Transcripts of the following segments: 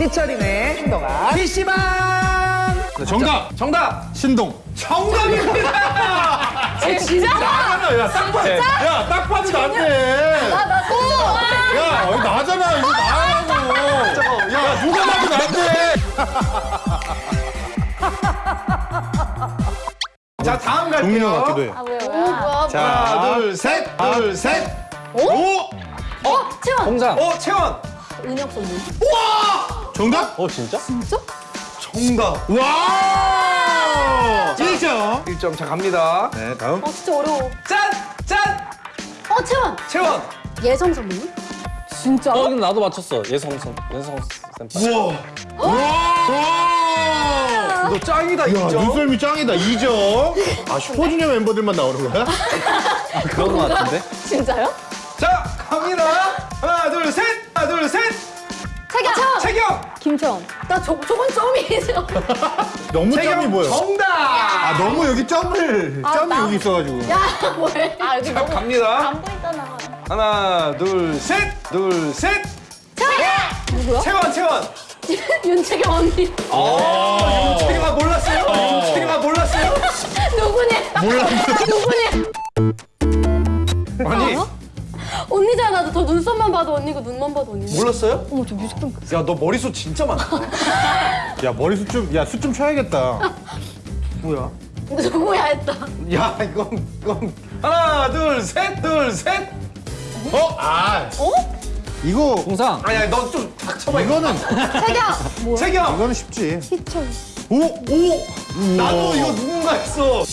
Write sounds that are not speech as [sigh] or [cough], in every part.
삐처리네 행동아 PC방 네, 정답! 정답 신동. 정답입니다 진짜? 나잖아, 야, 딱 봐. 야, 딱 봐도 나한테. 나나 진짜. 야, 여기 나잖아, 이거 나라고. 야, 누가 봐도 나한테. [laughs] 자 다음 갈게요 같기도 해. 아 왜요? 자, 하나 둘셋 둘셋 오! 어? 채원. 공상. 어 채원 은혁 선배. 정답? 어 진짜? 진짜? 정답 와! 1점. 1점 자 갑니다 네, 다음. 어 진짜 어려워. 짠 짠 어 채원. 채원 예성 선배님? 진짜? 어 나도 맞췄어. 예성성 예성 쌤. 우와 와! 너 짱이다 야, 2점 눈썰미 짱이다, 2점. 아, 슈퍼주니어 멤버들만 나오는 거야? 그런 거 같은데? 진짜요? 자 갑니다 하나 둘 셋 하나 둘 셋 채경. 채원. 채경 김채원. 나 저, 저건 점이죠. 너무 점이 보여. 정답 아, 너무 여기 점을, 아, 점이 나- 여기 있어가지고. 야 뭐해? 아 여기 자 갑니다 안 보이잖아. 하나 둘 셋 둘셋 누구야? 채원 채원 [laughs] 윤채경 언니. 아 윤채경아 몰랐어요 윤채경아 몰랐어요 [laughs] 누구니? 몰랐어. [laughs] 누구니? 아니 알아? 언니잖아. 저 눈썹만 봐도 언니고 눈만 봐도 언니. 몰랐어요? 어머 저 뮤직뱅크. 야 너 머리숱 진짜 많다 [laughs] 야, 머리숱 좀, 야, 숱 좀 쳐야겠다. 뭐야 누구야 했다. 야 이건 이건 하나 둘 셋 둘 셋 어? 아. 어? 이거, 공상. 아니야 너좀 닥쳐봐 이거는, 채경. 뭐야? 채경 이거는 쉽지. 희철. 오! 오! 나도 이거 누군가 했어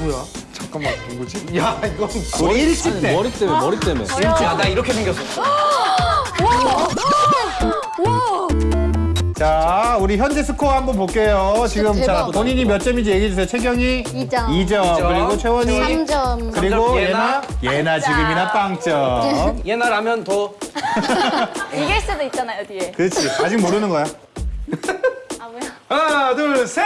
뭐야 잠깐만 누구지 야 이건 우리 일찍 때. 머리 때문에 머리 때문에. 야나 이렇게 생겼어 와. 자, 우리 현재 스코어 한번 볼게요. 지금 자, 대박. 본인이 몇 점인지 얘기해 주세요. 채경이 이 점. 2점, 그리고 채원이 3점. 그리고 삼 점, 예나 예나 지금이나 빵점. 옛날하면 [laughs] 더 [laughs] 이길 수도 있잖아요 뒤에. 그렇지. 아직 모르는 거야. [laughs] 아 뭐야? 하나 둘셋셋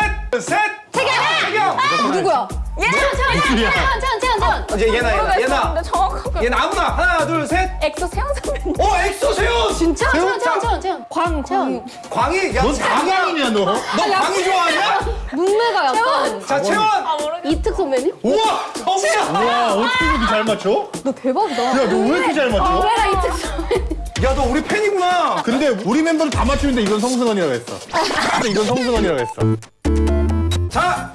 채경 누구야? 얘나 채원, 채원, 채원, 채원. 이제 얘나 얘나 얘나 근데 정확하게. 얘나 아무나 하나 둘셋 엑소 세영 선배님. 어 엑소 세훈 진짜? 채원, 채원, 채원, 채원. 광, 채원. 광희 야너 넌 장난이냐 너? 광희 좋아하냐 눈매가 약간. 자 채원 아. 이특 선배님? 우와 정이야 와 어떻게 이렇게 잘 맞춰? 너 대박이다. 야 너 왜 이렇게 잘 맞춰? 눈매가 이특 선배님. 야 너 우리 팬이구나 근데 우리 멤버를 다 맞추는데 이건 성승원이라고 했어. [laughs] 이건 성승원이라고 했어. 자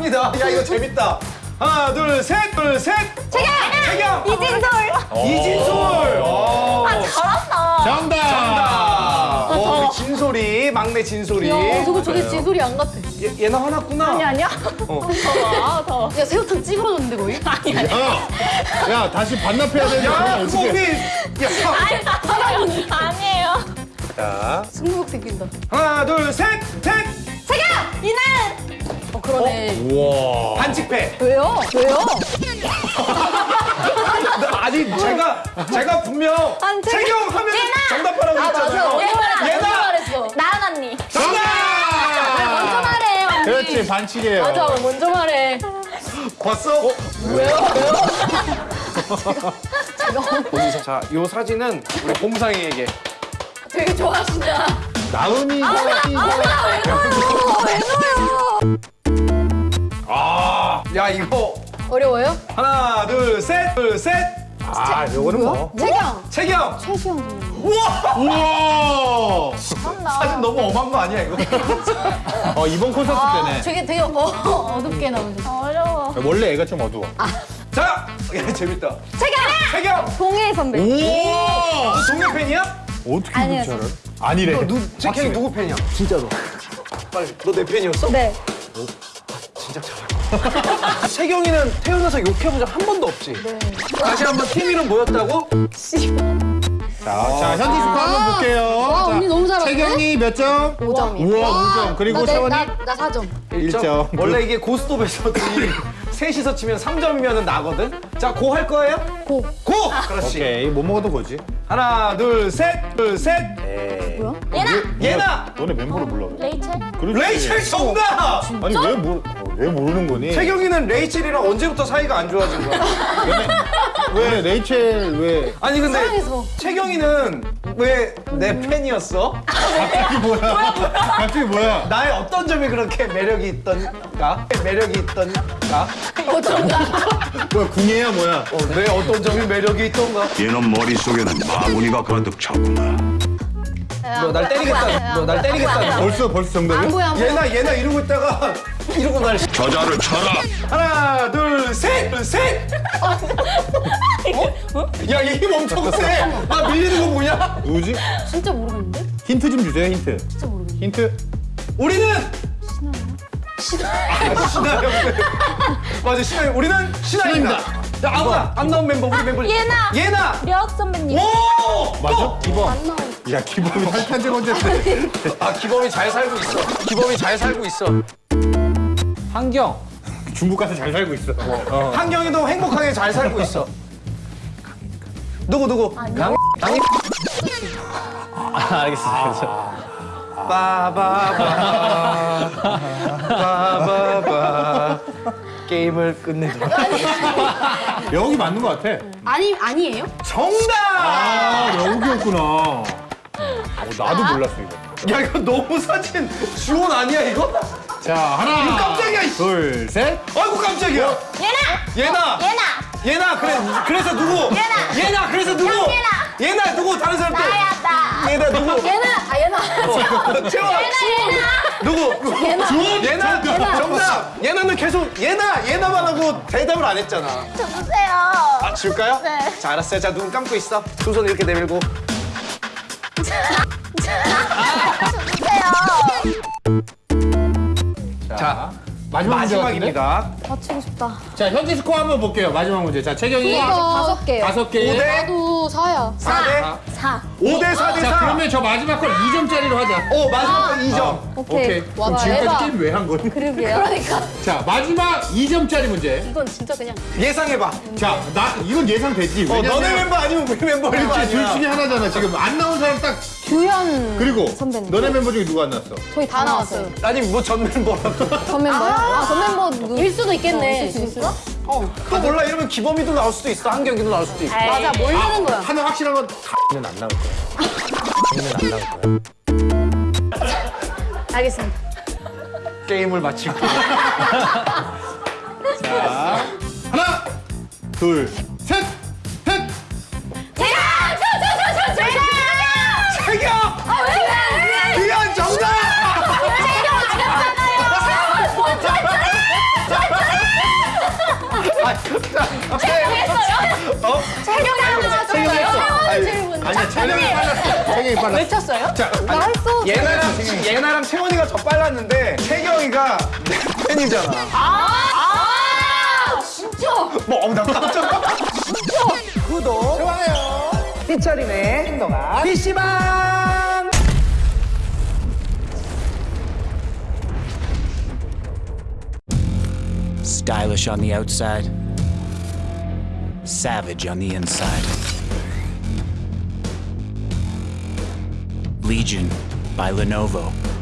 갑니다 야 이거 재밌다 하나 둘 셋 둘셋 채경. 채경 이진솔. 이진솔 어. 잘한다. 정답. 아, 어, 우리 진솔이 막내 진솔이 야, 저거 저게 진솔이 안 같아. 얘, 얘나 화났구나 아니 아니야. 어. 더워 더. 야, 새우탕 찌그러졌는데 거의? 야, 야 다시 반납해야 되는데 야 그럼 그거 우리 어떻게? 야, 아니에요. 자, 승부욕 생긴다. 하나 둘 셋셋 채경. 이날. 어, 그러네. 우와. 반칙패 왜요? 왜요? [laughs] 아니 제가 제가 분명 안 돼. 채경 하면 정답하라고 아, 맞아. 했잖아요 언니 말했어. 언니 얘나 말했어. 나은 언니. 먼저 정답 말해, 언니. 그렇지 반칙이에요. 맞아, 먼저 말해. 봤어? 왜요? 왜요? [laughs] 자, 이 사진은 우리 봄상이에게 되게. 나은이가 아, 왜 아, 야 이거 어려워요? 하나, 둘, 셋, 둘, 셋. 아, 요거는 뭐? 채경. 채경. 최시영. 우와, 우와. 사진 너무 엄한 거 아니야 이거? [laughs] 어 이번 콘서트 아, 때네. 저게 되게 어, 어둡게 나오죠. 어려워. 원래 애가 좀 어두워. 자, 야 재밌다. 채경! 채경. 동해 선배. 우와. 너 동네 팬이야? 어떻게 아니요, 그렇게 알아? 아니래. 너 누, 채경이 누구 팬이야? 진짜로. 빨리, 너 내 팬이었어? 네. 진짜 잘 [laughs] 해. 채경이는 태어나서 욕해본 적한 번도 없지? 네. 다시 한번 팀 이름 뭐였다고? 자, 자 현지 스코 한번 볼게요. 와, 자, 언니 너무 잘하네. 채경이 몇 점? 5점이요. 우와, 5점. 그리고 채원이? 나, 나 4점. 일 점. 원래 이게 고스톱에서들이 [laughs] 셋이서 치면 3점이면 나거든? 자, 고 할 거예요? 고. 고! 그렇지. 오케이, 못 먹어도 거지. 하나, 둘, 셋, 둘, 셋. 뭐야? 예나. 예나! 너네 멤버를 몰라. 왜? 레이첼. 그렇지. 레이첼 정답! 아니 왜, 모르, 어, 왜 모르는 거니? 태경이는 레이첼이랑 언제부터 사이가 안 좋아진 거야? [laughs] 왜 레이첼 왜? 아니 근데 사랑해서. 채경이는 왜 내 팬이었어? 갑자기 뭐야? 갑자기 뭐야? 나의 어떤 점이 그렇게 매력이 있던가? 매력이 있던가? 뭐야 궁예야 뭐야? 어, 내 어떤 점이 매력이 있던가? 얘는 머릿속에는 마구니가 가득 찼구나. 너날 때리겠다. 너 날 때리겠다. 벌써 벌써 정답이야? 얘나 얘나 이러고 있다가 이러고 날 저자를 쳐라. 하나 둘셋 셋. 어? 야, 얘힘 엄청 세. 나 밀리는 거 뭐냐? 누구지? 진짜 모르겠는데? 힌트 좀 주세요 힌트. 진짜 모르겠는데. 힌트. 우리는 신하영. 신하영. 맞아, 신하영. 우리는 신하영입니다. 야, 아무나 안 나온 멤버 우리 멤버. 예나. 예나. 력 선배님. 오! 맞아? 기범. 야 기범이 탈탄제 건졌대. 아, 기범이 잘 살고 있어. 기범이 잘 살고 있어. 환경. [laughs] 중국 가서 잘 살고 있어. 어. 한경이도 행복하게 잘 살고 있어. 누구 누구? 강 강이 아, 알겠습니다. 빠바바 빠바바 게임을 끝내도록. [laughs] 여기 맞는 것 같아. 아니 아니에요? 정답! 아 여기였구나. 어, 나도 몰랐어 이거. 야 이거 너무 사진 주원 아니야 이거? 자 하나. 깜짝이야. 둘 셋. 아이고 깜짝이야. 예나. 예나. 예나. 예나 그래 그래서 누구? 예나. 예나 그래서 누구? 형, 예나. 예나 누구 다른 사람 또? 나야 나. 예나 누구? 얘는 아 얘는 채워. [laughs] 예나. 누구? 얘나. 예나 정답. 예나는 계속 예나 예나만 하고 대답을 안 했잖아. 저 주세요. 아 줄까요? 네. 자 알았어요. 자 눈 감고 있어. 두 손 이렇게 내밀고. 자 마지막? 마지막입니다. 맞추고 싶다. 자 현재 스코어 한번 볼게요. 마지막 문제. 자 채경이 이거 다섯 개요. 다섯 개. 오 대? 나도 사야. 4대 사. 5대 4 대 4. 자 그러면 저 마지막 걸 2점짜리로 하자. 오 마지막 거 2점. 오케이. 오케이. 그럼 와, 지금까지 대박. 게임 왜 한 거니? 그러게요. 그러니까 자 마지막 2점짜리 문제. 이건 진짜 그냥 예상해봐. 자 나 이건 예상되지. 어 왜냐면 너네 멤버 아니면 우리 멤버 멤버 그렇지 둘 아니야. 중에 하나잖아. 지금 안 나온 사람 딱 규현 그리고 선배님. 너네 멤버 중에 누가 안 났어? 저희 다 나왔어요. 아니 뭐 전 멤버라고. 전 멤버요? 아, 전 멤버 누... 일 수도 있겠네. 있을 수 있어? 또 몰라 이러면 기범이도 나올 수도 있어. 한경이도 나올 수도 있고. 맞아, 모르는 거야. 하나 확실한 건는안 나올 거야. 는안 나올 거야. 알겠습니다. 게임을 마치고. [laughs] 하나 둘 셋. 셋. 빨랐어. 외쳤어요? 자 나 했어. 예나랑 예나랑 채원이가 더 빨랐는데 태경이가 내 팬이잖아. 아, 진짜? 뭐, 나 깜짝. 진짜. 구독. 좋아요. 피처링의 행동아 PC방. Stylish on the outside, savage on the inside. Legion by Lenovo.